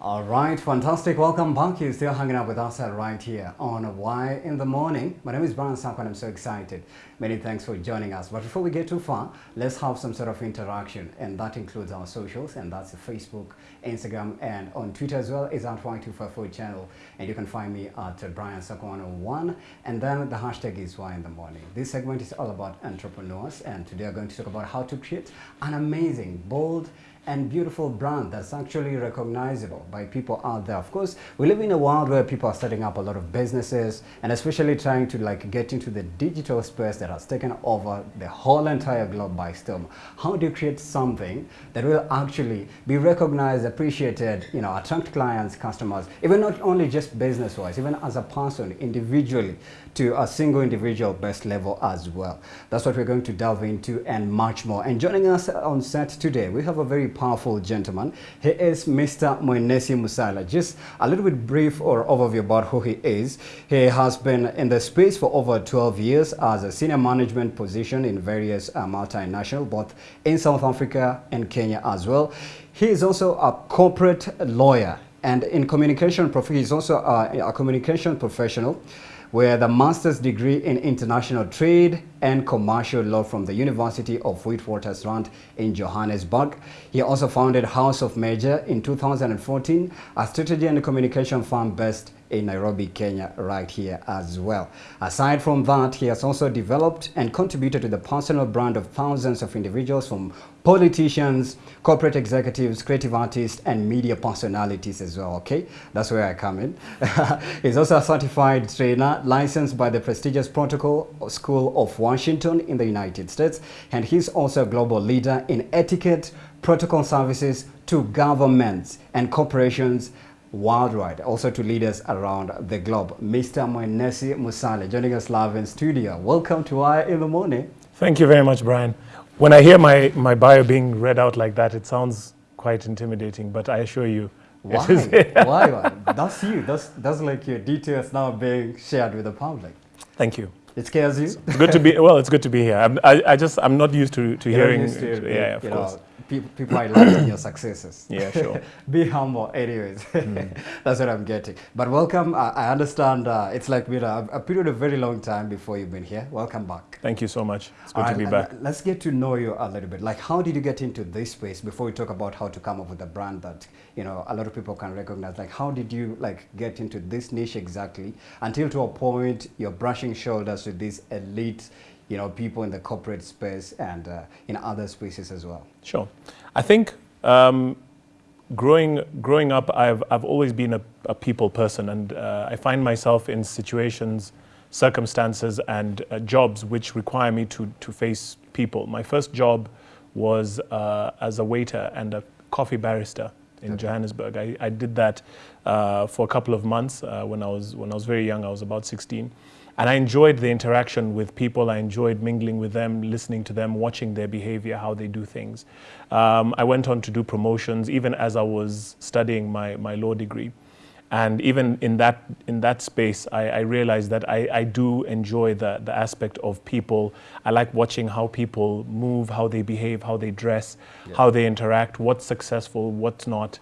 All right, fantastic. Welcome back. You're still hanging out with us uh, right here on Why in the Morning. My name is Brian Samp and I'm so excited. Many thanks for joining us. But before we get too far, let's have some sort of interaction. And that includes our socials, and that's Facebook, Instagram, and on Twitter as well is at Y254 channel. And you can find me at Brian Samp101. And then the hashtag is Why in the Morning. This segment is all about entrepreneurs. And today we're going to talk about how to create an amazing, bold, and beautiful brand that's actually recognizable by people out there. Of course, we live in a world where people are setting up a lot of businesses and especially trying to like get into the digital space that has taken over the whole entire globe by storm. How do you create something that will actually be recognized, appreciated, you know, attract clients, customers, even not only just business-wise, even as a person individually to a single individual best level as well. That's what we're going to delve into and much more. And joining us on set today, we have a very powerful gentleman. He is Mr. Mwenesye Musala. Just a little bit brief or overview about who he is. He has been in the space for over 12 years as a senior management position in various uh, multinational, both in South Africa and Kenya as well. He is also a corporate lawyer and in communication, he's also a, a communication professional with a master's degree in international trade and commercial law from the University of Witwatersrand in Johannesburg. He also founded House of Major in 2014, a strategy and communication firm based in Nairobi, Kenya, right here as well. Aside from that, he has also developed and contributed to the personal brand of thousands of individuals from politicians, corporate executives, creative artists, and media personalities as well, okay? That's where I come in. He's also a certified trainer licensed by the prestigious Protocol School of Washington in the United States, and he's also a global leader in etiquette, protocol services to governments and corporations worldwide, also to leaders around the globe. Mr. Mwenesye Musala joining us live in studio. Welcome to Why in the Morning. Thank you very much, Brian. When I hear my, my bio being read out like that, it sounds quite intimidating, but I assure you, Why? Why? Why? That's you. That's, that's like your details now being shared with the public. Thank you. It scares you? It's good to be, well, it's good to be here. I'm, I, I just, I'm not used to, to hearing, used to, yeah, of course. Know, people, people are liking your successes. Yeah, sure. Be humble, anyways. That's what I'm getting. But welcome. I, I understand uh, it's like been a, a period of very long time before you've been here. Welcome back. Thank you so much. It's good All to right, be back. Let's get to know you a little bit. Like, how did you get into this space before we talk about how to come up with a brand that, you know, a lot of people can recognize? Like, how did you, like, get into this niche exactly until to a point you're brushing shoulders with these elite, you know, people in the corporate space and uh, in other spaces as well? Sure. I think um, growing, growing up, I've, I've always been a, a people person and uh, I find myself in situations, circumstances and uh, jobs which require me to, to face people. My first job was uh, as a waiter and a coffee barista in Johannesburg. I, I did that uh, for a couple of months uh, when, I was, when I was very young, I was about 16. And I enjoyed the interaction with people. I enjoyed mingling with them, listening to them, watching their behavior, how they do things. Um, I went on to do promotions even as I was studying my, my law degree. And even in that, in that space, I, I realized that I, I do enjoy the, the aspect of people. I like watching how people move, how they behave, how they dress, how they interact, what's successful, what's not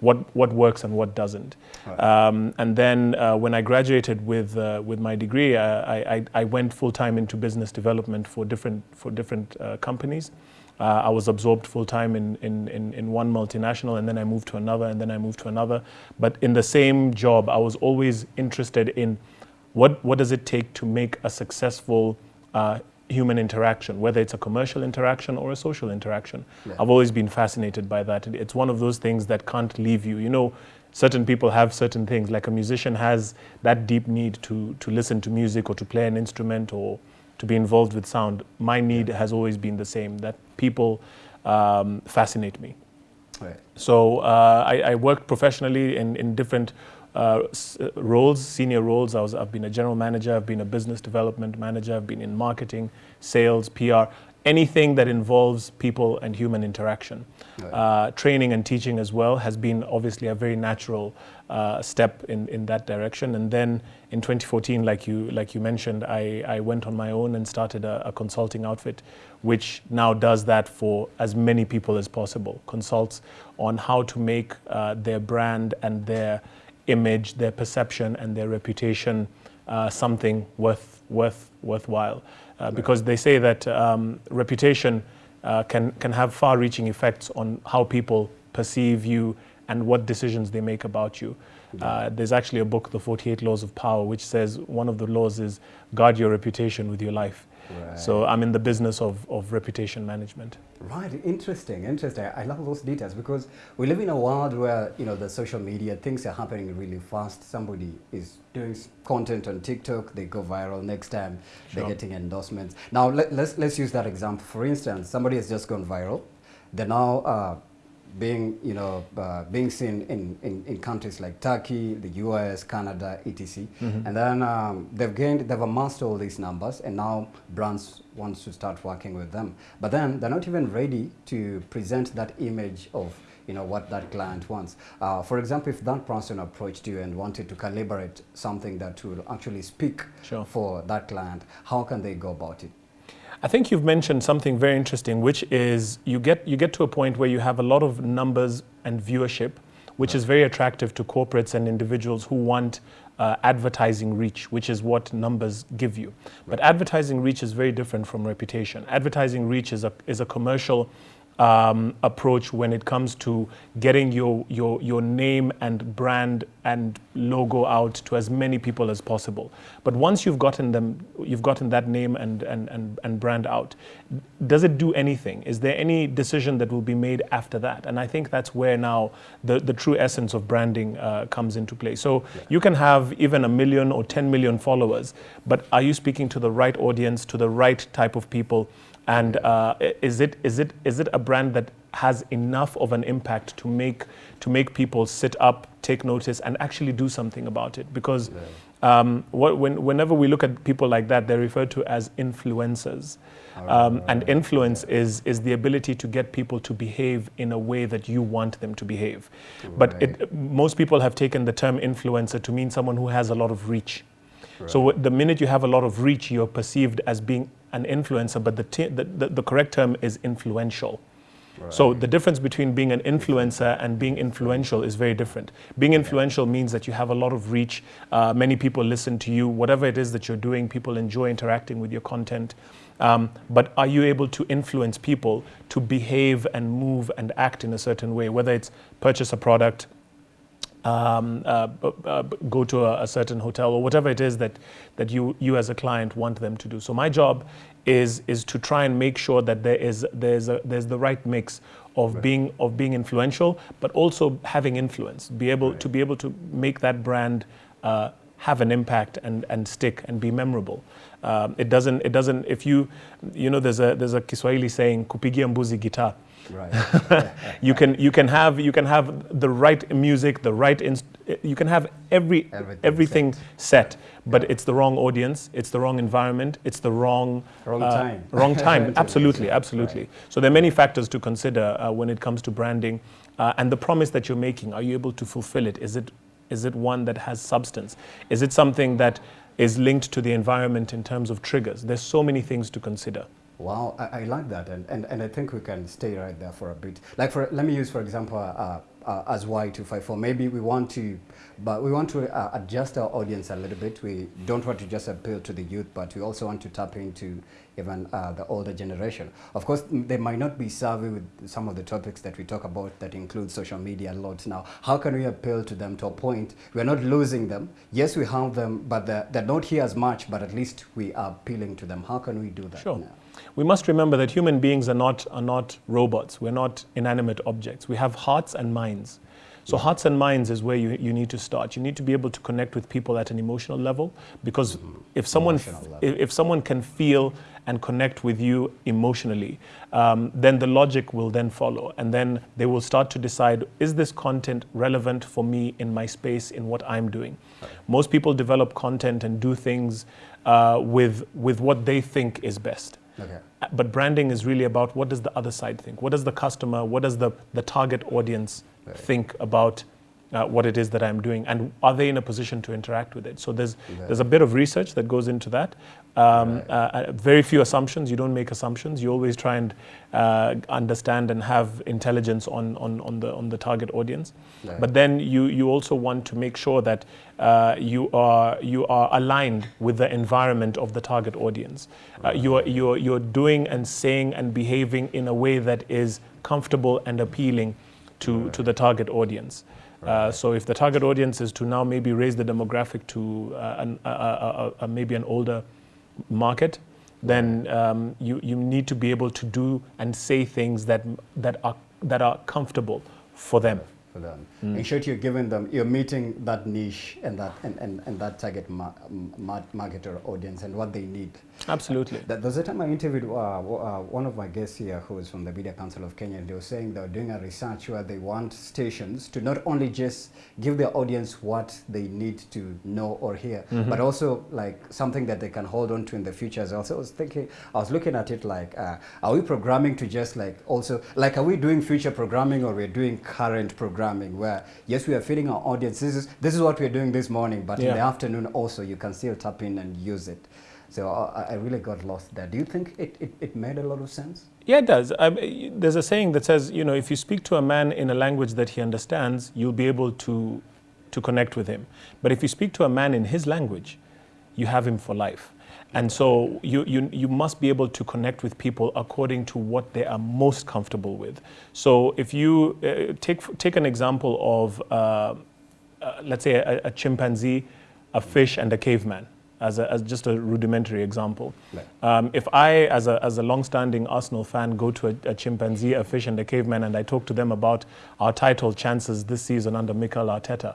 what, what works and what doesn't. Um, and then uh, when I graduated with, uh, with my degree, I, I, I went full time into business development for different, for different uh, companies. Uh, I was absorbed full time in, in, in, in one multinational, and then I moved to another, and then I moved to another. But in the same job, I was always interested in what, what does it take to make a successful uh, human interaction, whether it's a commercial interaction or a social interaction. I've always been fascinated by that. It- It's one of those things that can't leave you. You know, certain people have certain things, like a musician has that deep need to, to listen to music or to play an instrument or to be involved with sound. My need has always been the same, that people um, fascinate me. Right. So uh, I, I worked professionally in, in different uh, uh, roles, senior roles. I was, I've been a general manager, I've been a business development manager, I've been in marketing, sales, PR. anything that involves people and human interaction. Right. Uh, training and teaching as well has been obviously a very natural uh, step in, in that direction. And then in 2014, like you, like you mentioned, I, I went on my own and started a, a consulting outfit, which now does that for as many people as possible, consults on how to make uh, their brand and their image, their perception and their reputation uh, something worth, worth, worthwhile. Uh, because they say that um, reputation uh, can, can have far-reaching effects on how people perceive you and what decisions they make about you. Uh, there's actually a book, The 48 Laws of Power, which says one of the laws is guard your reputation with your life. Right. So I'm in the business of, of reputation management. Right, interesting, interesting. I love those details because we live in a world where, you know, the social media, things are happening really fast. Somebody is doing content on TikTok, they go viral. Next time, they're getting endorsements. Now, let, let's, let's use that example. For instance, somebody has just gone viral. They're now uh, being, you know, uh, being seen in, in, in countries like Turkey, the US, Canada, etc. And then um, they've gained, they've amassed all these numbers, and now brands wants to start working with them. But then they're not even ready to present that image of you know what that client wants. Uh, for example, if that person approached you and wanted to calibrate something that will actually speak Sure. for that client, how can they go about it? I think you've mentioned something very interesting, which is you get, you get to a point where you have a lot of numbers and viewership, which is very attractive to corporates and individuals who want uh, advertising reach, which is what numbers give you. But advertising reach is very different from reputation. Advertising reach is a, is a commercial um, approach when it comes to getting your, your, your name and brand and logo out to as many people as possible. But once you've gotten them, you've gotten that name and, and, and, and brand out, does it do anything? Is there any decision that will be made after that? And I think that's where now the, the true essence of branding uh, comes into play. So you can have even a million or 10 million followers, but are you speaking to the right audience, to the right type of people? And uh, is, it, is, it, is it a brand that has enough of an impact to make, to make people sit up, take notice, and actually do something about it? Because um, what, when, whenever we look at people like that, they're referred to as influencers. Um, and influence is, is the ability to get people to behave in a way that you want them to behave. But it, most people have taken the term influencer to mean someone who has a lot of reach. So the minute you have a lot of reach, you're perceived as being an influencer, but the, t- the, the, the correct term is influential. So the difference between being an influencer and being influential is very different. Being influential means that you have a lot of reach. Uh, many people listen to you. Whatever it is that you're doing, people enjoy interacting with your content. Um, but are you able to influence people to behave and move and act in a certain way, whether it's purchase a product, um, uh, b- uh, b- go to a, a certain hotel or whatever it is that, that you, you as a client want them to do. So my job is, is to try and make sure that there is, there's, a, there's the right mix of, being, of being influential, but also having influence, be able, to be able to make that brand uh, have an impact and, and stick and be memorable. Um, it doesn't, it doesn't, if you, you know, there's a, there's a Kiswahili saying, kupigia mbuzi guitar. Right. you can you can have you can have the right music, the right inst- you can have every Everything everything, set, but it's the wrong audience, it's the wrong environment, it's the wrong Wrong uh, time. wrong time. Absolutely, absolutely. So there are many factors to consider uh, when it comes to branding, uh, and the promise that you're making. Are you able to fulfill it? Is it is it one that has substance? Is it something that is linked to the environment in terms of triggers? There's so many things to consider. Wow, I, I like that, and, and, and I think we can stay right there for a bit. Like for let me use for example uh, uh, as Y254. Maybe we want to, but we want to uh, adjust our audience a little bit. We don't want to just appeal to the youth, but we also want to tap into even uh, the older generation. Of course, they might not be savvy with some of the topics that we talk about that include social media a lot now. How can we appeal to them to a point we're not losing them? Yes, we have them, but they're, they're not here as much, but at least we are appealing to them. How can we do that Sure. now? We must remember that human beings are not, are not robots. We're not inanimate objects. We have hearts and minds. So, hearts and minds is where you, you need to start. You need to be able to connect with people at an emotional level because if, someone, if, if someone can feel and connect with you emotionally, um, then the logic will then follow. And then they will start to decide is this content relevant for me in my space, in what I'm doing? Most people develop content and do things uh, with, with what they think is best. Okay. But branding is really about what does the other side think? What does the customer, what does the, the target audience Right. think about uh, what it is that I'm doing? And are they in a position to interact with it? So there's, Right. there's a bit of research that goes into that. Um, Right. uh, uh, very few assumptions. You don't make assumptions. You always try and uh, understand and have intelligence on, on, on, the, on the target audience. Right. But then you, you also want to make sure that uh, you, are, you are aligned with the environment of the target audience. Uh, you are, you're, you're doing and saying and behaving in a way that is comfortable and appealing to, to the target audience. Uh, so if the target audience is to now maybe raise the demographic to uh, an, a, a, a, maybe an older market, then um, you, you need to be able to do and say things that, that, are, that are comfortable for them. For them. Mm. In short, you're giving them, you're meeting that niche and that and, and, and that target ma- ma- marketer audience and what they need. Absolutely. That, there's a time I interviewed uh, uh, one of my guests here who is from the Media Council of Kenya, and they were saying they were doing a research where they want stations to not only just give their audience what they need to know or hear, Mm-hmm. but also like something that they can hold on to in the future as well. So I was thinking, I was looking at it like, uh, are we programming to just like also, like, are we doing future programming or we're doing current programming where, yes, we are feeding our audience, this is, this is what we're doing this morning, but in the afternoon also you can still tap in and use it. So uh, I I really got lost there. Do you think it, it, it made a lot of sense? Yeah, it does. Y- there's a saying that says, you know, if you speak to a man in a language that he understands, you'll be able to, to connect with him. But if you speak to a man in his language, you have him for life. And so you, you, you must be able to connect with people according to what they are most comfortable with. So if you uh, take, take an example of, uh, uh, let's say, a, a chimpanzee, a fish, and a caveman, as, a, as just a rudimentary example. Um, if I, as a, as a long-standing Arsenal fan, go to a, a chimpanzee, a fish, and a caveman, and I talk to them about our title chances this season under Mikel Arteta,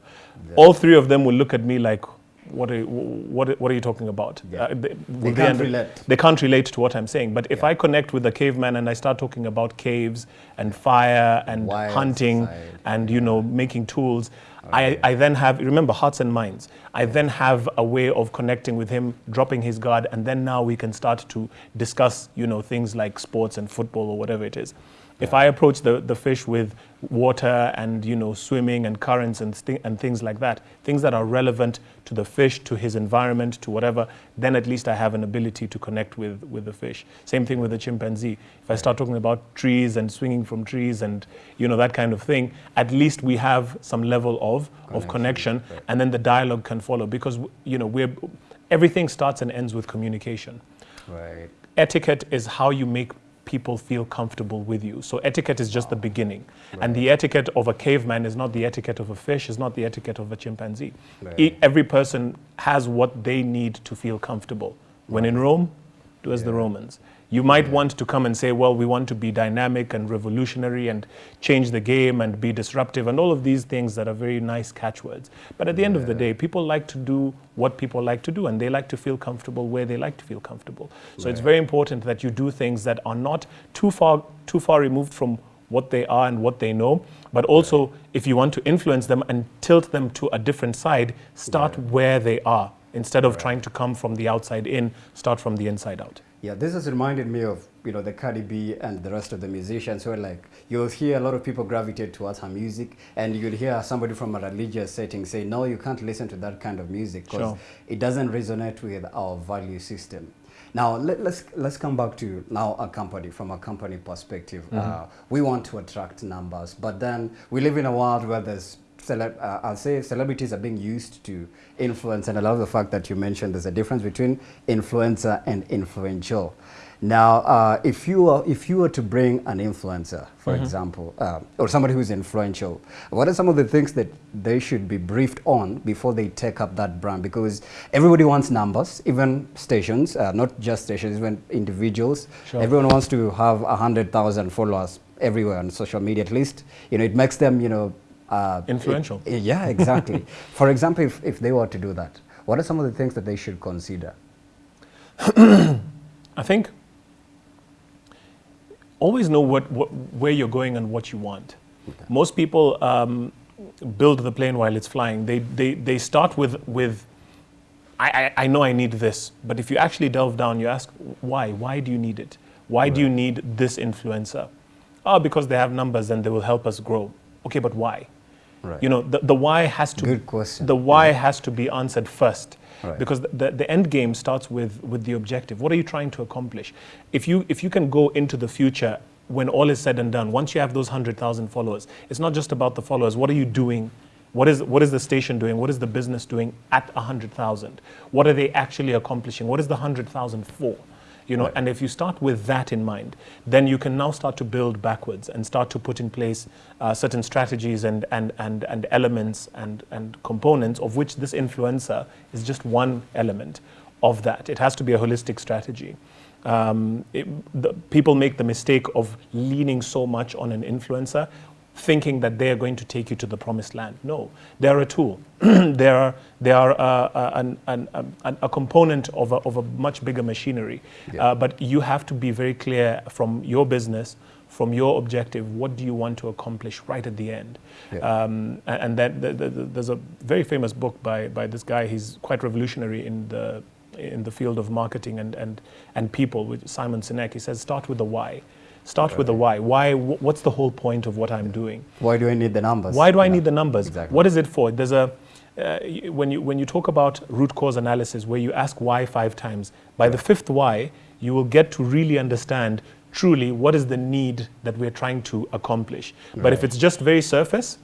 all three of them will look at me like, "What are you, what, what are you talking about?" Uh, Yeah. they, They can't under- relate. They can't relate to what I'm saying. But if Yeah. I connect with the caveman and I start talking about caves and fire and Wild hunting side. and you know making tools, I, I then have remember hearts and minds. I then have a way of connecting with him, dropping his guard, and then now we can start to discuss you know things like sports and football or whatever it is. If I approach the, the fish with water and you know swimming and currents and, and things like that, things that are relevant to the fish, to his environment, to whatever, then at least I have an ability to connect with, with the fish. Same thing with the chimpanzee. If I start talking about trees and swinging from trees and you know that kind of thing, at least we have some level of, of Connection, connection, right. and then the dialogue can follow because you know we're everything starts and ends with communication Right. etiquette is how you make people feel comfortable with you. So etiquette is just the beginning. And the etiquette of a caveman is not the etiquette of a fish, is not the etiquette of a chimpanzee. Right. E- every person has what they need to feel comfortable. When in Rome, do as the Yeah. Romans. You might want to come and say, well, we want to be dynamic and revolutionary and change the game and be disruptive and all of these things that are very nice catchwords. But at the end of the day, people like to do what people like to do and they like to feel comfortable where they like to feel comfortable. So it's very important that you do things that are not too far too far removed from what they are and what they know, but also if you want to influence them and tilt them to a different side, start Right. where they are instead of Right. trying to come from the outside in, start from the inside out. Yeah, this has reminded me of you know the Cardi B and the rest of the musicians where like you'll hear a lot of people gravitate towards her music and you'll hear somebody from a religious setting say no you can't listen to that kind of music because Sure. it doesn't resonate with our value system. Now let, let's let's come back to now a company from a company perspective. Uh, we want to attract numbers, but then we live in a world where there's uh, I'll say celebrities are being used to influence, and I love the fact that you mentioned there's a difference between influencer and influential. Now, uh, if you are, if you were to bring an influencer, for example, uh, or somebody who's influential, what are some of the things that they should be briefed on before they take up that brand? Because everybody wants numbers, even stations, uh, not just stations, even individuals. Sure. Everyone wants to have a hundred thousand followers everywhere on social media. At least, you know, it makes them, you know, uh, Influential. it- yeah, exactly. For example, if, if they were to do that, what are some of the things that they should consider? I think always know what, what where you're going and what you want. Most people um, build the plane while it's flying. They, they, they start with, with I, I, I know I need this, but if you actually delve down, you ask, why? Why do you need it? Why do you need this influencer? Oh, because they have numbers and they will help us grow. Okay, but why? Right. You know, the, the why has to Good question. the why has to be answered first. Right. Because the, the, the end game starts with, with the objective. What are you trying to accomplish? If you, if you can go into the future when all is said and done, once you have those 100,000 followers, it's not just about the followers. What are you doing? What is, what is the station doing? What is the business doing at 100,000? What are they actually accomplishing? What is the 100,000 for? You know, Right. and if you start with that in mind, then you can now start to build backwards and start to put in place uh, certain strategies and, and, and, and elements and, and components of which this influencer is just one element of that. It has to be a holistic strategy. Um, it, the, people make the mistake of leaning so much on an influencer thinking that they are going to take you to the promised land. No, they're a tool. they are, they are uh, uh, an, an, an, a component of a, of a much bigger machinery. Yeah. Uh, but you have to be very clear from your business, from your objective, what do you want to accomplish right at the end? Yeah. Um, and that, the, the, the- there's a very famous book by, by this guy, he's quite revolutionary in the, in the field of marketing and, and, and people, with Simon Sinek. He says, start with the why. Start with the why. Why? What's the whole point of what I'm doing? Why do I need the numbers? Why do I Yeah. need the numbers? Exactly. What is it for? There's a uh, when you when you talk about root cause analysis, where you ask why five times, by the fifth why, you will get to really understand truly what is the need that we're trying to accomplish. But if it's just very surface,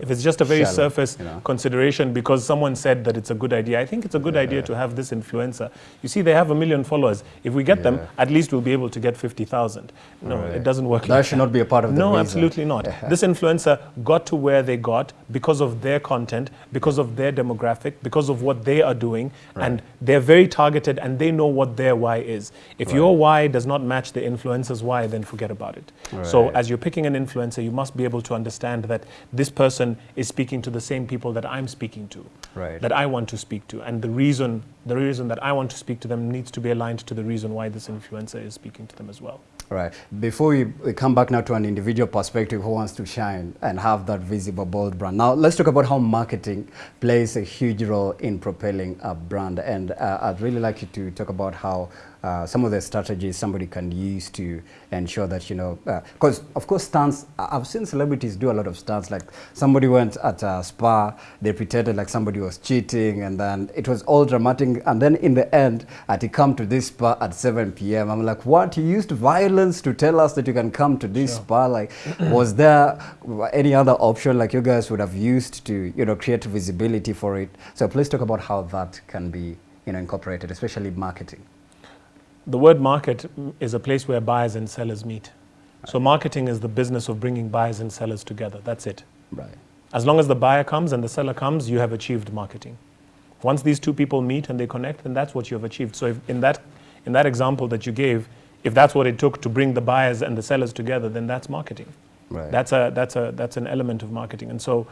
if it's just a very Shallow, surface you know. consideration because someone said that it's a good idea, I think it's a good idea to have this influencer. You see, they have a million followers. If we get them, at least we'll be able to get 50,000. No, Right. it doesn't work That like should not be a part of the no, reason. absolutely not. This influencer got to where they got because of their content, because of their demographic, because of what they are doing, and they're very targeted and they know what their why is. If your why does not match the influencer's why, then forget about it. So, as you're picking an influencer, you must be able to understand that this person is speaking to the same people that I'm speaking to, Right. that I want to speak to, and the reason the reason that I want to speak to them needs to be aligned to the reason why this influencer is speaking to them as well. Right. Before we, we come back now to an individual perspective who wants to shine and have that visible, bold brand. Now, let's talk about how marketing plays a huge role in propelling a brand. And uh, I'd really like you to talk about how uh, some of the strategies somebody can use to ensure that, you know, because of course stunts, I've seen celebrities do a lot of stunts. Like somebody went at a spa, they pretended like somebody was cheating and then it was all dramatic. And then in the end, I had to come to this spa at 7 p.m. I'm like, what? You used violence to tell us that you can come to this spa? Like, was there any other option like you guys would have used to, you know, create visibility for it? So please talk about how that can be, you know, incorporated, especially marketing. The word market is a place where buyers and sellers meet. So marketing is the business of bringing buyers and sellers together. That's it. Right. As long as the buyer comes and the seller comes, you have achieved marketing. Once these two people meet and they connect, then that's what you have achieved. So if in that in that example that you gave, if that's what it took to bring the buyers and the sellers together, then that's marketing. Right. That's a that's a that's an element of marketing. And so,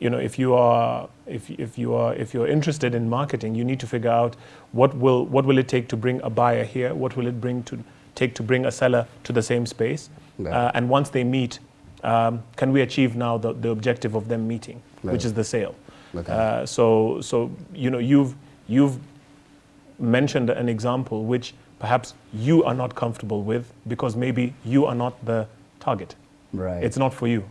you know, if you are if if you are if you're interested in marketing, you need to figure out what will what will it take to bring a buyer here, what will it bring to take to bring a seller to the same space, uh, and once they meet, um, can we achieve now the, the objective of them meeting, which is the sale? Okay. Uh, so so you know you've you've mentioned an example which perhaps you are not comfortable with because maybe you are not the target. Right. It's not for you.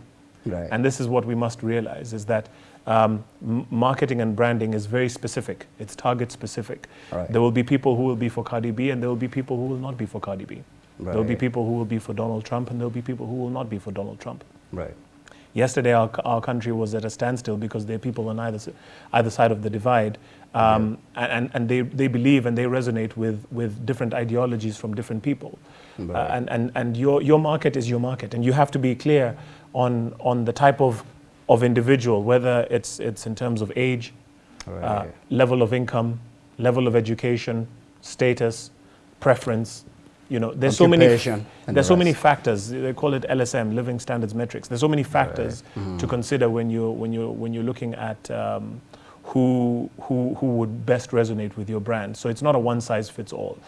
Right. And this is what we must realize is that um, marketing and branding is very specific. It's target specific. Right. There will be people who will be for Cardi B and there will be people who will not be for Cardi B. There will be people who will be for Donald Trump and there will be people who will not be for Donald Trump. right. Yesterday, our, our country was at a standstill because there are people on either, either side of the divide, um, and, and they, they believe and they resonate with, with different ideologies from different people. Uh, Right. and and, and your, your market is your market, and you have to be clear on, on the type of, of individual, whether it's, it's in terms of age, uh, level of income, level of education, status, preference. You know, there's so many. There's the so many factors. They call it LSM, Living Standards Metrics. There's so many factors Mm-hmm. to consider when you when you when you're looking at um, who who who would best resonate with your brand. So it's not a one size fits all.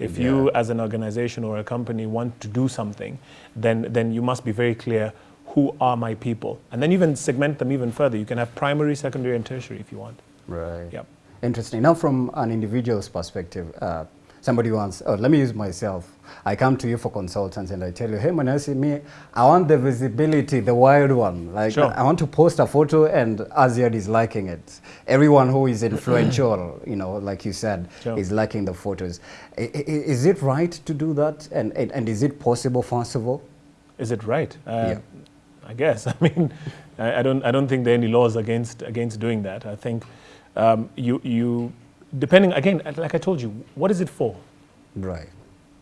If you, as an organization or a company, want to do something, then then you must be very clear. Who are my people? And then even segment them even further. You can have primary, secondary, and tertiary if you want. Right. Yep. Interesting. Now, from an individual's perspective, uh, somebody wants, oh, let me use myself. I come to you for consultants and I tell you, hey, Manasi, me, I want the visibility, the wild one. Like, Sure. I want to post a photo and Aziad is liking it. Everyone who is influential, you know, like you said, Sure. is liking the photos. I, i- is it right to do that? And, and, and is it possible, first of all? Is it right? Uh, Yeah. I guess. I mean, I, I don't. I don't think there are any laws against against doing that. I think um, you you depending again, like I told you, what is it for? Right.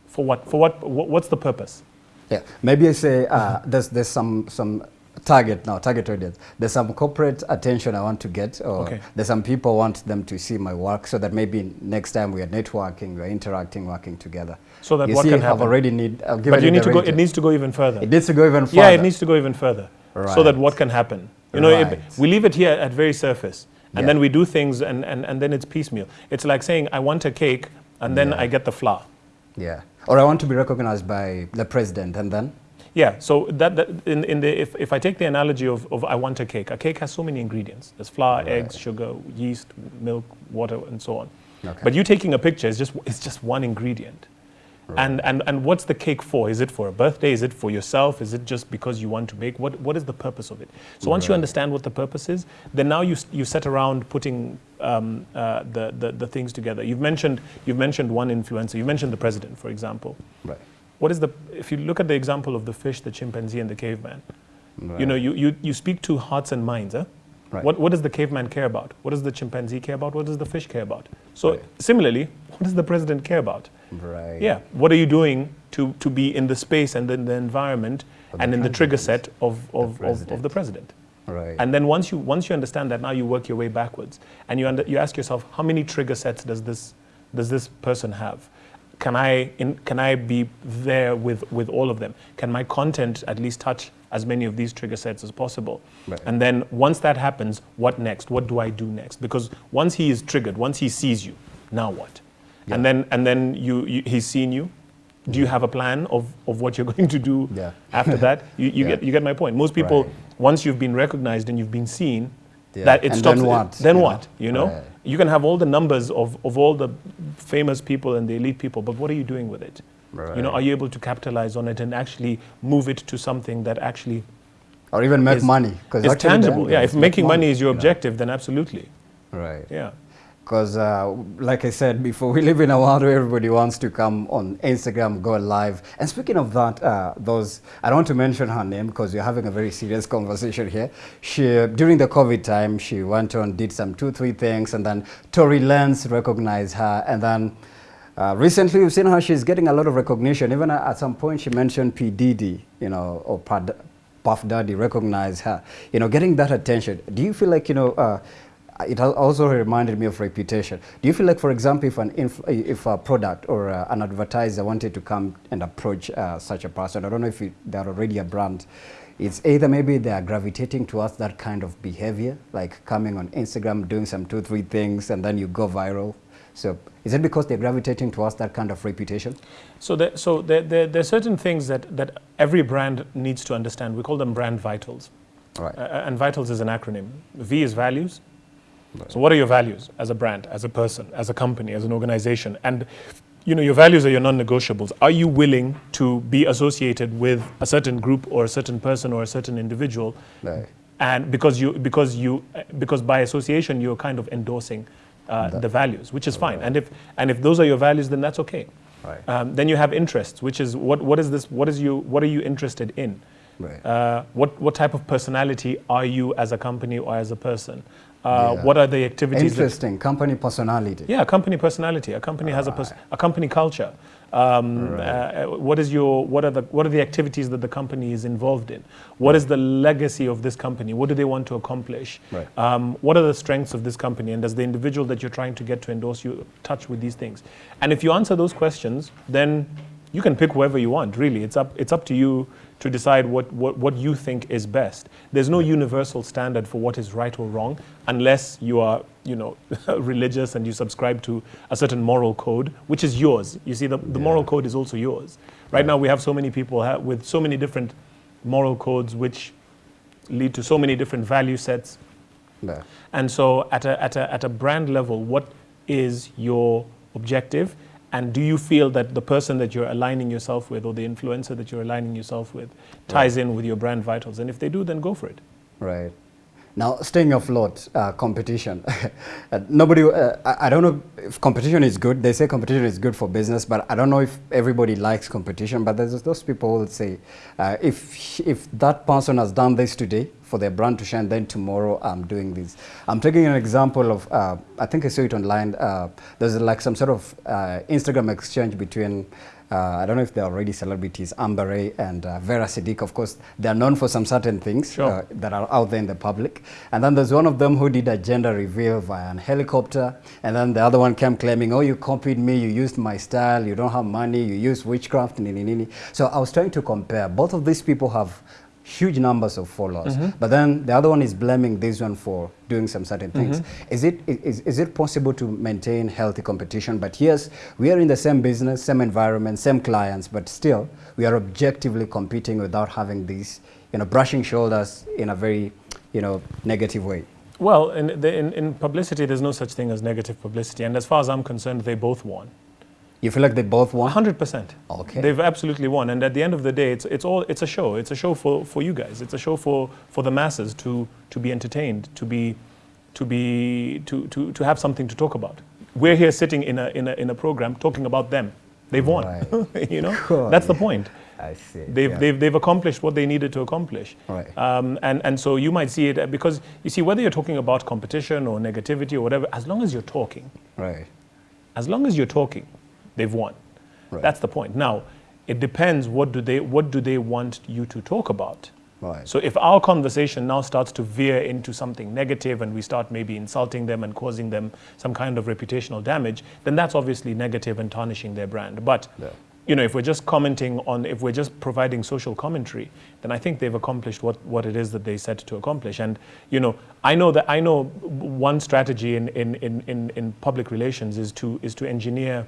For what? For what? what what's the purpose? Yeah, maybe I say uh, there's there's some some target now, target audience. There's some corporate attention I want to get, or Okay. there's some people want them to see my work, so that maybe next time we are networking, we are interacting, working together. So that you what see, can I've happen? already need. I've given But you need to go. It needs to go even further. It needs to go even further. Yeah, it needs to go even further. Right. So that what can happen? You know, it- we leave it here at very surface, and Yeah. then we do things, and, and, and then it's piecemeal. It's like saying, I want a cake, and then Yeah. I get the flour. Yeah. Or I want to be recognized by the president, and then. Yeah, so that, that in, in the, if, if I take the analogy of, of I want a cake, a cake has so many ingredients. There's flour, Right. eggs, sugar, yeast, milk, water, and so on. Okay. But you taking a picture is just, it's just one ingredient. And, and, and what's the cake for? Is it for a birthday? Is it for yourself? Is it just because you want to make? What, what is the purpose of it? So once you understand what the purpose is, then now you, you set around putting um, uh, the, the, the things together. You've mentioned, you've mentioned one influencer. You've mentioned the president, for example. Right. What is the, if you look at the example of the fish, the chimpanzee, and the caveman, Right. you know, you, you, you speak to hearts and minds. Huh? Right. What, what does the caveman care about? What does the chimpanzee care about? What does the fish care about? So, Right. similarly, what does the president care about? Right. Yeah. What are you doing to, to be in the space and in the environment the and in the trigger set of, of, of, of the president? Right. And then once you, once you understand that, now you work your way backwards. And you, under, you ask yourself, how many trigger sets does this, does this person have? Can I, in, can I be there with, with all of them? Can my content at least touch as many of these trigger sets as possible? Right. And then once that happens, what next? What do I do next? Because once he is triggered, once he sees you, now what? And then, and then you, you, he's seen you. Do you mm. have a plan of, of what you're going to do Yeah. after that? You, you, Yeah. get, you get my point. Most people, Right. once you've been recognized and you've been seen, Yeah. that it And stops. then what, Then you what? know? You know, Right. you can have all the numbers of, of all the famous people and the elite people, but what are you doing with it? You know, are you able to capitalize on it and actually move it to something that actually or even make is, money because is tangible? Yeah, if making money is your objective, then absolutely. Right. Yeah. Because, uh, like I said before, we live in a world where everybody wants to come on Instagram, go live. And speaking of that, uh, those I don't want to mention her name because we're having a very serious conversation here. She during the COVID time, she went on, did some two, three things, and then Tory Lanez recognized her, and then. Uh, recently, we've seen how she's getting a lot of recognition. Even at, at some point, she mentioned P. Diddy, you know, or Puff Daddy recognized her. You know, getting that attention. Do you feel like, you know, uh, it al- also reminded me of reputation. Do you feel like, for example, if an if a product or uh, an advertiser wanted to come and approach uh, such a person, I don't know if it, they're already a brand, it's either maybe they are gravitating towards that kind of behavior, like coming on Instagram, doing some two, three things, and then you go viral. So is it because they're gravitating towards that kind of reputation? So, there, so there, there, there are certain things that, that every brand needs to understand. We call them brand vitals. Right. Uh, and vitals is an acronym. V is values. So what are your values as a brand, as a person, as a company, as an organization? And you know, your values are your non-negotiables. Are you willing to be associated with a certain group or a certain person or a certain individual? Right. And because you, because you, because by association, you're kind of endorsing uh, the values, which is fine. And if, and if those are your values, then that's okay. Right. Um, then you have interests, which is what, what is this? What is you? What are you interested in? Right. Uh, what what type of personality are you as a company or as a person? Uh, Yeah. What are the activities? that- Interesting. Company personality. yeah, company personality. A company has a a company culture. Um, uh, what is your what are the what are the activities that the company is involved in? What is the legacy of this company? What do they want to accomplish? Right. Um, what are the strengths of this company? And does the individual that you're trying to get to endorse you touch with these things? And if you answer those questions, then you can pick whoever you want. Really, it's up it's up to you to decide what, what, what you think is best. There's no universal standard for what is right or wrong unless you are, you know, religious and you subscribe to a certain moral code, which is yours. You see, the, the moral code is also yours. Right, now, we have so many people ha- with so many different moral codes which lead to so many different value sets. Yeah. And so, at a, at, a, at a brand level, what is your objective? And do you feel that the person that you're aligning yourself with or the influencer that you're aligning yourself with ties in with your brand vitals? And if they do, then go for it. Right. Now, staying afloat, uh, competition. uh, nobody, uh, I, don't know if competition is good. They say competition is good for business, but I don't know if everybody likes competition. But there's those people who will say, uh, if, if that person has done this today for their brand to shine, then tomorrow I'm doing this. I'm taking an example of, uh, I think I saw it online. Uh, there's like some sort of Instagram exchange between uh, I don't know if they're already celebrities, Amber Ray and uh, Vera Sidika, of course, they're known for some certain things Sure. uh, that are out there in the public. And then there's one of them who did a gender reveal via an helicopter. And then the other one came claiming, oh, you copied me, you used my style, you don't have money, you use witchcraft, nini, nini. So I was trying to compare. Both of these people have huge numbers of followers. Mm-hmm. But then the other one is blaming this one for doing some certain things. Mm-hmm. Is, it, is, is it possible to maintain healthy competition? But yes, we are in the same business, same environment, same clients, but still we are objectively competing without having these, you know, brushing shoulders in a very, you know, negative way. Well, in, the, in, in publicity, there's no such thing as negative publicity. And as far as I'm concerned, they both won. You feel like they both won? 100%. Okay. They've absolutely won. And at the end of the day, it's, it's, all, it's a show. It's a show for, for you guys. It's a show for, for the masses to, to be entertained, to, be, to, be, to, to, to have something to talk about. We're here sitting in a, in a, in a program talking about them. They've won. Right. you know? Cool. That's the point. I see. They've, yeah. they've, they've accomplished what they needed to accomplish. Right. Um, and, and so you might see it uh, because you see, whether you're talking about competition or negativity or whatever, as long as you're talking, right. as long as you're talking, they've won. Right. That's the point. Now, it depends what do they what do they want you to talk about. Right. So if our conversation now starts to veer into something negative and we start maybe insulting them and causing them some kind of reputational damage, then that's obviously negative and tarnishing their brand. But Yeah. you know, if we're just commenting on, if we're just providing social commentary, then I think they've accomplished what, what it is that they set to accomplish. And you know, I know that I know one strategy in, in, in, in, in public relations is to is to engineer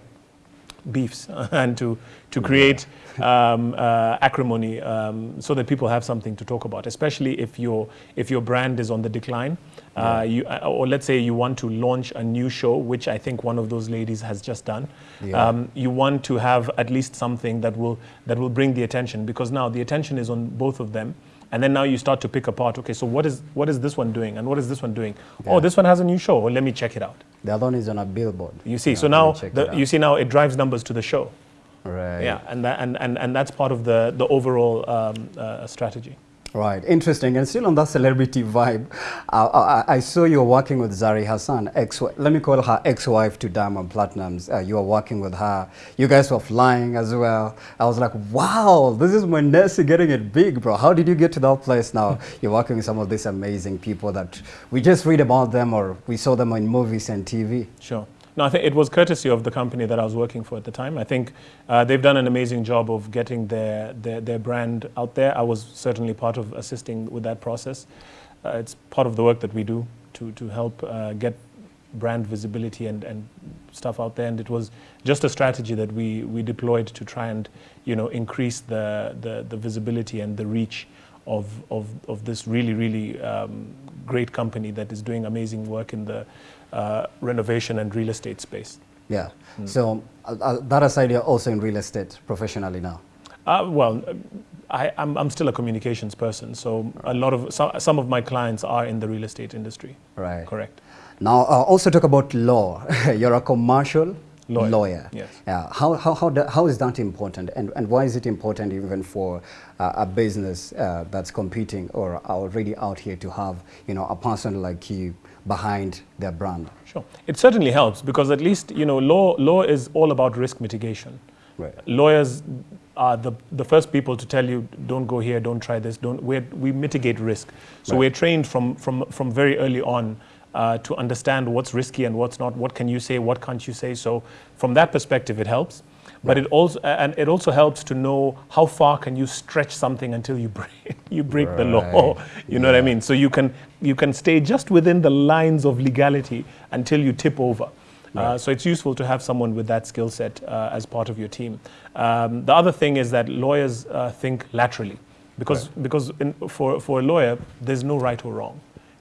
beefs and to, to create um, uh, acrimony um, so that people have something to talk about, especially if your, if your brand is on the decline. Uh, you, uh, or let's say you want to launch a new show, which I think one of those ladies has just done. Yeah. Um, you want to have at least something that will, that will bring the attention because now the attention is on both of them. And then now you start to pick apart, okay, so what is, what is this one doing and what is this one doing? Yeah. Oh, this one has a new show, well, let me check it out. The other one is on a billboard. You see, Yeah, so now the, you see now it drives numbers to the show. Right. Yeah, and, that, and, and, and that's part of the, the overall um, uh, strategy. Right, interesting. And still on that celebrity vibe, uh, I, I saw you were working with Zari Hassan, ex let me call her ex-wife to Diamond Platnumz. Uh, you were working with her. You guys were flying as well. I was like, wow, this is Mwendesi getting it big, bro. How did you get to that place now? You're working with some of these amazing people that we just read about them or we saw them in movies and TV. Sure. No, I think it was courtesy of the company that I was working for at the time. I think uh, they've done an amazing job of getting their, their, their brand out there. I was certainly part of assisting with that process. Uh, it's part of the work that we do to, to help uh, get brand visibility and, and stuff out there. And it was just a strategy that we, we deployed to try and you know, increase the, the, the visibility and the reach of, of, of this really, really um, great company that is doing amazing work in the uh, renovation and real estate space. Yeah. So uh, uh, that aside, you're also in real estate professionally now. Uh, well, I, I'm, I'm still a communications person, so a lot of some, some of my clients are in the real estate industry. Right. Correct. Now, uh, also talk about law. You're a commercial Lawyer. lawyer. Yes. Yeah. How, how, how, the, how is that important? And, and why is it important even for uh, a business uh, that's competing or already out here to have, you know, a person like you behind their brand? Sure. It certainly helps because at least you know law law is all about risk mitigation. Right. Lawyers are the, the first people to tell you don't go here, don't try this, don't we we mitigate risk. So Right. we're trained from from from very early on uh, to understand what's risky and what's not. What can you say? What can't you say? So from that perspective, it helps. But it also and it also helps to know how far can you stretch something until you break you break the law. Right. You know what I mean? So you can you can stay just within the lines of legality until you tip over. Uh, so it's useful to have someone with that skill set uh, as part of your team. Um, the other thing is that lawyers uh, think laterally, because because in, for for a lawyer there's no right or wrong.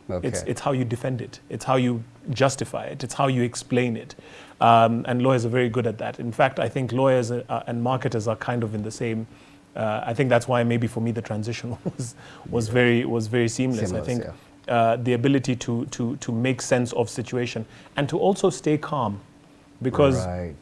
Okay. It's, it's how you defend it. It's how you justify it. It's how you explain it. Um, and lawyers are very good at that. In fact, I think lawyers uh, and marketers are kind of in the same. Uh, I think that's why maybe for me the transition was was very was very seamless. Seamless, I think yeah. uh, the ability to to to make sense of situation and to also stay calm, because right.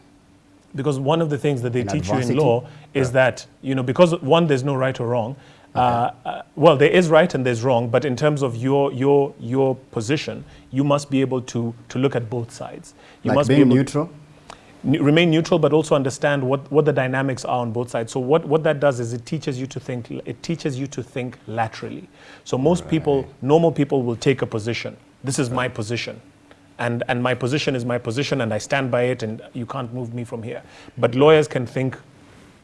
because one of the things that they In teach you in law is Yeah. that you know because one there's no right or wrong uh, uh, well there is right and there's wrong but in terms of your your your position you must be able to to look at both sides. You like must be able neutral. n- remain neutral but also understand what, what the dynamics are on both sides. So what, what that does is it teaches you to think it teaches you to think laterally. So most people normal people will take a position. This is my position. And, and my position is my position and i stand by it and you can't move me from here. But lawyers can think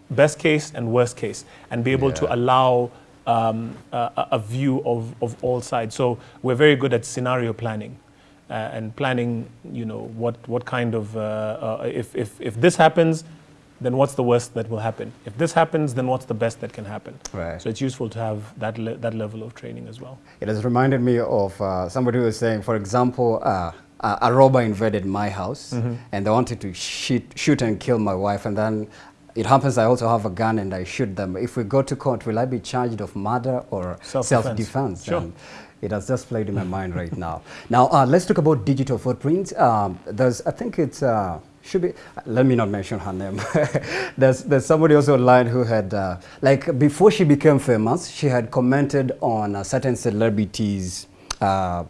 best case and worst case and be able Yeah. to allow um, a, a- view of, of all sides. So we're very good at scenario planning uh, and planning, you know, what, what kind of, uh, uh, if, if, if this happens, then what's the worst that will happen? If this happens, then what's the best that can happen? Right. So it's useful to have that, le- that level of training as well. It has reminded me of uh, somebody who was saying, for example, uh, a, robber invaded my house Mm-hmm. and they wanted to shoot, shoot and kill my wife. And then it happens I also have a gun and I shoot them. If we go to court, will I be charged of murder or Self-defense. self-defense? Sure. It has just played in my mind right now. Now, uh, let's talk about digital footprints. Um, there's, I think it's, uh, should be, let me not mention her name. there's, there's somebody also online who had, uh, like before she became famous, she had commented on a certain celebrities' uh,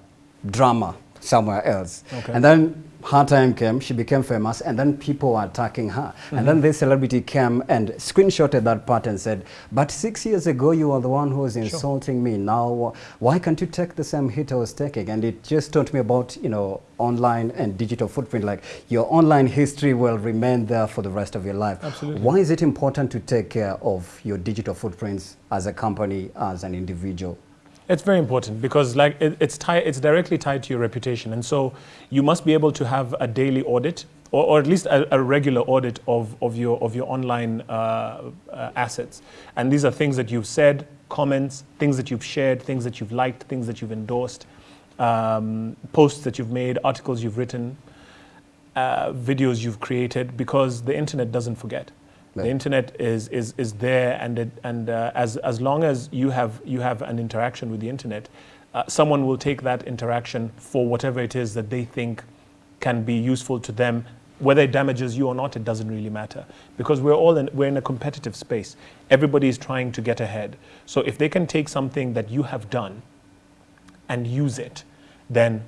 drama somewhere else. Okay. And then her time came, she became famous, and then people were attacking her. And then this celebrity came and screenshotted that part and said, but six years ago, you were the one who was insulting me. Now, why can't you take the same hit I was taking? And it just taught me about, you know, online and digital footprint. Like your online history will remain there for the rest of your life. Absolutely. Why is it important to take care of your digital footprints as a company, as an individual? It's very important because like it, it's tied, it's directly tied to your reputation, and so you must be able to have a daily audit, or, or at least a, a regular audit of, of your of your online uh, uh, assets. And these are things that you've said, comments, things that you've shared, things that you've liked, things that you've endorsed, um, posts that you've made, articles you've written, uh, videos you've created, because the internet doesn't forget. The internet is, is, is there, and, it, and uh, as, as long as you have, you have an interaction with the internet, uh, someone will take that interaction for whatever it is that they think can be useful to them. Whether it damages you or not, it doesn't really matter because we're all in, we're in a competitive space. Everybody is trying to get ahead. So if they can take something that you have done and use it, then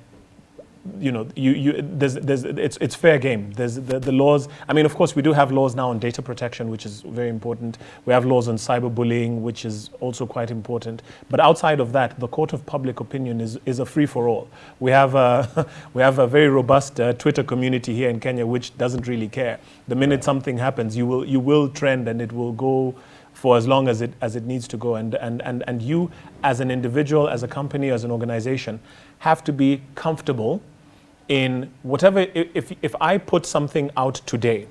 you know, you, you, there's, there's, it's, it's fair game. There's the, the laws. I mean, of course, we do have laws now on data protection, which is very important. We have laws on cyberbullying, which is also quite important. But outside of that, the court of public opinion is, is a free for all. We have a, we have a very robust uh, Twitter community here in Kenya, which doesn't really care. The minute something happens, you will, you will trend and it will go for as long as it, as it needs to go. And, and, and, and you, as an individual, as a company, as an organization, have to be comfortable in whatever, if, if I put something out today,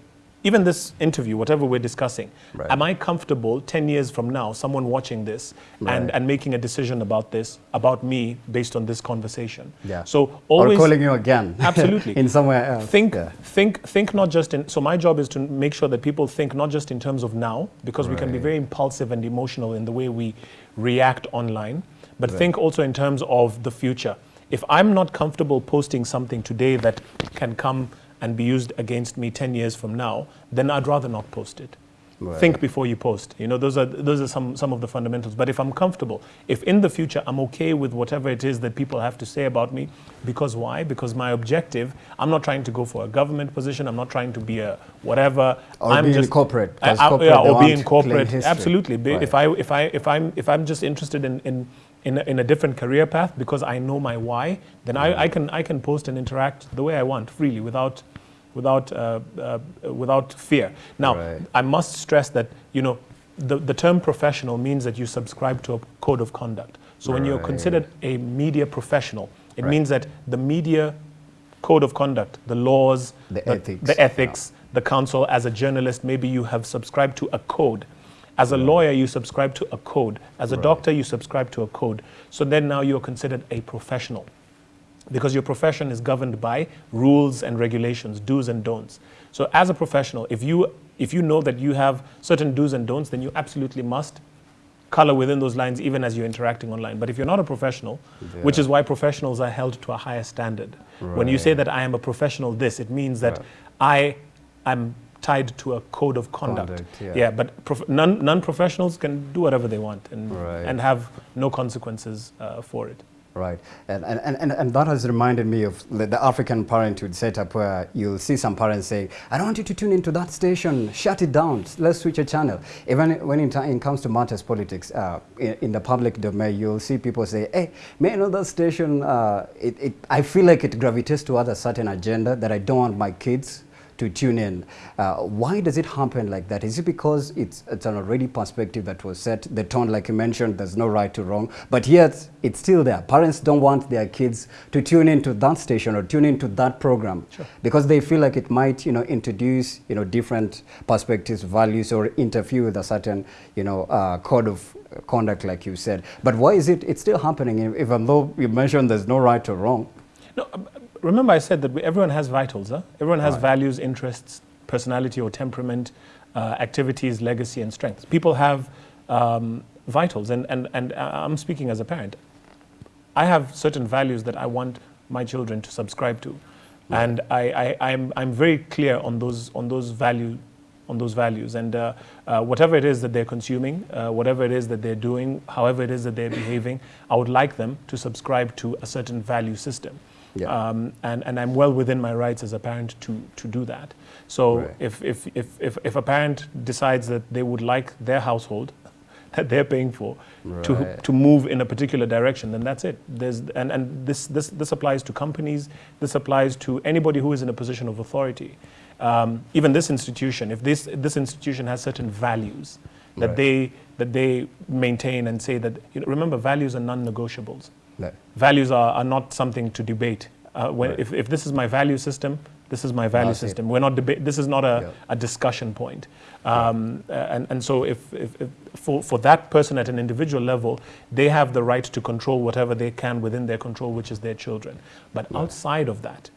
even this interview, whatever we're discussing, Right. am I comfortable 10 years from now, someone watching this Right. and, and making a decision about this, about me, based on this conversation? Yeah. So always or calling you again. Absolutely. in somewhere else. think Yeah. think think not just in so my job is to make sure that people think not just in terms of now because we can be very impulsive and emotional in the way we react online but think also in terms of the future if i'm not comfortable posting something today that can come and be used against me 10 years from now then i'd rather not post it Right. think before you post. You know those are those are some some of the fundamentals. But if i'm comfortable if in the future i'm okay with whatever it is that people have to say about me because why? Because my objective i'm not trying to go for a government position. I'm not trying to be a whatever. Or i'm be in just I- I- corporate, yeah, or be in corporate. absolutely. Be- if i if i if i'm if i'm just interested in in in a, in a different career path because I know my why, then I, mm. I can I can post and interact the way I want freely without without uh, uh, without fear. Now, Right. I must stress that you know the, the term professional means that you subscribe to a code of conduct. So when you're considered a media professional, it Right. means that the media code of conduct, the laws, The ethics, the ethics, the council. As a journalist, maybe you have subscribed to a code. As a lawyer, you subscribe to a code. As a doctor, you subscribe to a code. So then now you're considered a professional. Because your profession is governed by rules and regulations, do's and don'ts. So as a professional, if you, if you know that you have certain do's and don'ts, then you absolutely must color within those lines even as you're interacting online. But if you're not a professional, yeah. which is why professionals are held to a higher standard. Right. When you say that I am a professional this, it means that right. I am tied to a code of conduct. conduct yeah. yeah. but non, non-professionals can do whatever they want and, right. and have no consequences uh, for it. Right, and, and, and, and that has reminded me of the, African parenthood setup where you'll see some parents saying, I don't want you to tune into that station, shut it down, let's switch a channel. Even when it, comes to matters politics, uh, in, in, the public domain, you'll see people say, hey, may I know that station, uh, it, it, I feel like it gravitates towards a certain agenda that I don't want my kids to tune in. Uh, why does it happen like that? Is it because it's, it's an already perspective that was set, the tone, like you mentioned, there's no right to wrong, but yet it's still there. Parents don't want their kids to tune into that station or tune into that program sure. because they feel like it might, you know, introduce, you know, different perspectives, values, or interfere with a certain, you know, uh, code of conduct, like you said. But why is it, it's still happening, even though you mentioned there's no right or wrong? No, remember I said that we, everyone has vitals. Huh? Everyone has right. values, interests, personality or temperament, uh, activities, legacy, and strengths. People have um, vitals, and, and, and I'm speaking as a parent. I have certain values that I want my children to subscribe to. Right. And I, I, I'm, I'm very clear on those, on those value on those values. And uh, uh, whatever it is that they're consuming, uh, whatever it is that they're doing, however it is that they're behaving, I would like them to subscribe to a certain value system. Yeah. Um, and, and I'm well within my rights as a parent to, to do that. So right. if, if, if, if, if a parent decides that they would like their household that they're paying for right. to, to move in a particular direction, then that's it. There's, and and this, this, this applies to companies, this applies to anybody who is in a position of authority. Um, even this institution, if this, this institution has certain values that, right. they, that they maintain and say that, you know, remember, values are non-negotiables. No. Values are, are not something to debate. Uh, when, right. if, if this is my value system, this is my value That's system. We're not deba- this is not a, yeah. a discussion point. Um, yeah. and, and so if, if, if, for, for that person at an individual level, they have the right to control whatever they can within their control, which is their children. But yeah. outside of that,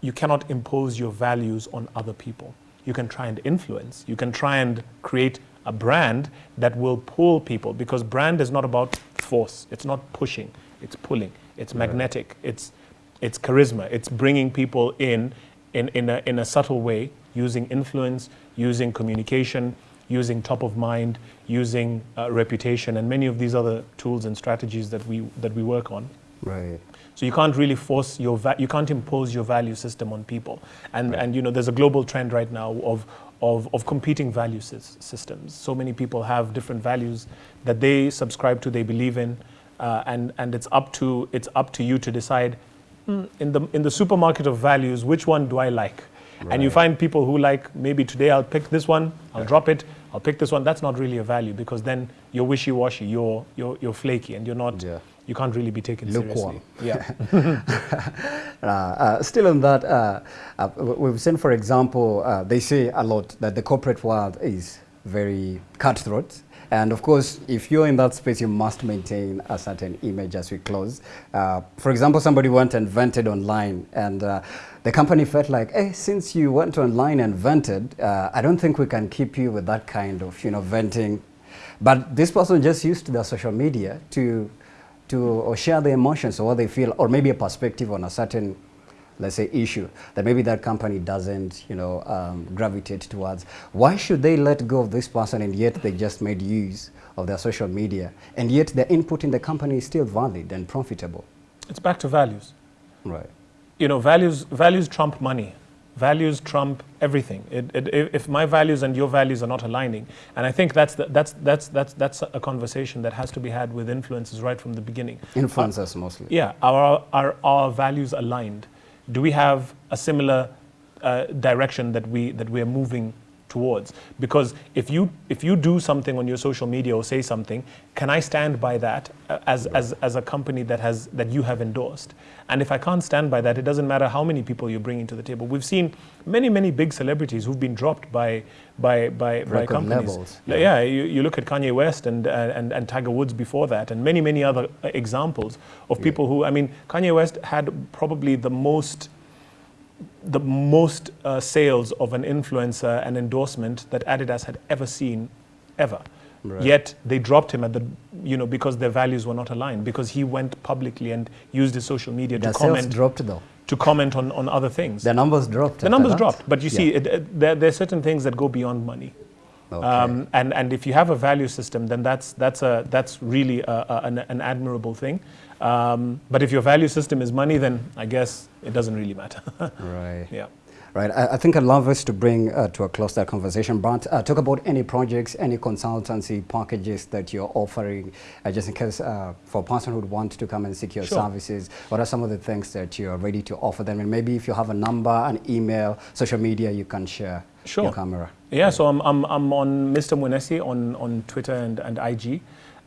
you cannot impose your values on other people. You can try and influence. You can try and create a brand that will pull people because brand is not about force. It's not pushing it's pulling, it's magnetic, it's, it's charisma, it's bringing people in in, in, a, in a subtle way, using influence, using communication, using top of mind, using uh, reputation, and many of these other tools and strategies that we, that we work on. Right. So you can't really force your, you can't impose your value system on people. And, right. and you know, there's a global trend right now of, of, of competing value systems. So many people have different values that they subscribe to, they believe in, uh, and, and it's, up to, it's up to you to decide mm, in, the, in the supermarket of values, which one do I like? Right. And you find people who like, maybe today I'll pick this one, I'll yeah. drop it, I'll pick this one. That's not really a value because then you're wishy-washy, you're, you're, you're flaky, and you're not, yeah. you can't really be taken Lukewarm. seriously. Yeah. uh, uh, still on that, uh, uh we've seen, for example, uh, they say a lot that the corporate world is very cutthroat and of course, if you're in that space, you must maintain a certain image as we close. Uh, for example, somebody went and vented online and uh, the company felt like, hey, since you went online and vented, uh, I don't think we can keep you with that kind of, you know, venting. But this person just used their social media to, to share their emotions or what they feel, or maybe a perspective on a certain let's say, issue that maybe that company doesn't, you know, um, gravitate towards. Why should they let go of this person and yet they just made use of their social media and yet their input in the company is still valid and profitable? It's back to values. Right. You know, values, values trump money. Values trump everything. It, it, if my values and your values are not aligning, and I think that's, the, that's, that's, that's, that's a conversation that has to be had with influencers right from the beginning. Influencers uh, mostly. Yeah, are, are our values aligned? Do we have a similar uh, direction that we that we are moving towards. Because if you if you do something on your social media or say something can i stand by that uh, as as, as a company that has that you have endorsed? And if i can't stand by that it doesn't matter how many people you're bringing to the table. We've seen many many big celebrities who've been dropped by by by, by Record companies. levels, yeah, yeah. you, you look at kanye west and, uh, and and tiger woods before that and many many other uh, examples of people who i mean kanye west had probably the most the most uh, sales of an influencer and endorsement that Adidas had ever seen, ever. Right. Yet they dropped him at the, you know, because their values were not aligned. Because he went publicly and used his social media The to sales comment, dropped though. to comment on, on other things. The numbers dropped. the numbers that? dropped, but you see, Yeah. it, it, there, there are certain things that go beyond money. Okay. Um, and, and if you have a value system, then that's, that's, a, that's really a, a, an, an admirable thing. Um, but if your value system is money, then I guess it doesn't really matter. right. yeah. Right. I, I think I'd love us to bring uh, to a close that conversation. But uh, talk about any projects, any consultancy packages that you're offering, uh, just in case uh, for a person who would want to come and seek your Sure. services. What are some of the things that you're ready to offer them? And maybe if you have a number, an email, social media, you can share Sure. your camera. Yeah, so I'm, I'm, I'm on Mr. Munesi on, on Twitter and, and IG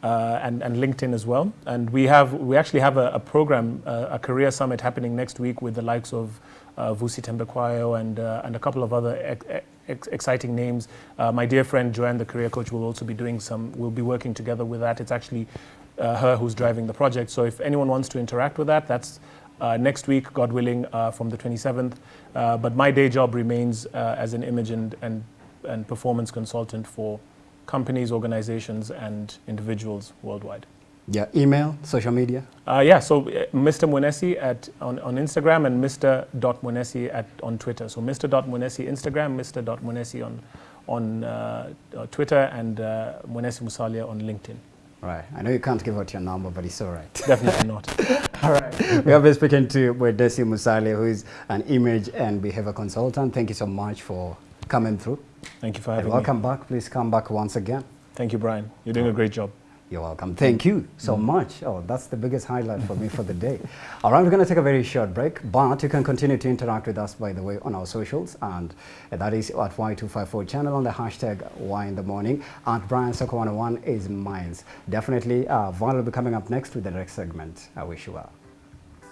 uh, and, and LinkedIn as well. And we, have, we actually have a, a program, uh, a career summit happening next week with the likes of uh, Vusi Thembekwayo and, uh, and a couple of other ex- ex- exciting names. Uh, my dear friend Joanne, the career coach, will also be doing some, we'll be working together with that. It's actually uh, her who's driving the project. So if anyone wants to interact with that, that's uh, next week, God willing, uh, from the 27th. Uh, but my day job remains as an image and, and, and performance consultant for companies, organizations, and individuals worldwide. Yeah, email, social media. Uh, yeah, so uh, Mr. Munesi at, on, on Instagram and Mr. at, on Twitter. So Mr. Munesi Instagram, Mr. Munesi on, on uh, uh, Twitter, and uh, Munesi Musalia on LinkedIn. Right. I know you can't give out your number, but it's all right. Definitely not. All right. we have been speaking to Wedesi Musale, who is an image and behavior consultant. Thank you so much for coming through. Thank you for And having welcome me. Welcome back. Please come back once again. Thank you, Brian. You're doing a great job. You're welcome. Thank you so much. Oh, that's the biggest highlight for me for the day. All right, we're going to take a very short break, but you can continue to interact with us, by the way, on our socials, and that is at Y254 channel on the hashtag Y in the morning. At Brian Soko 101 is mine. Definitely, uh, will be coming up next with the next segment. I wish you well.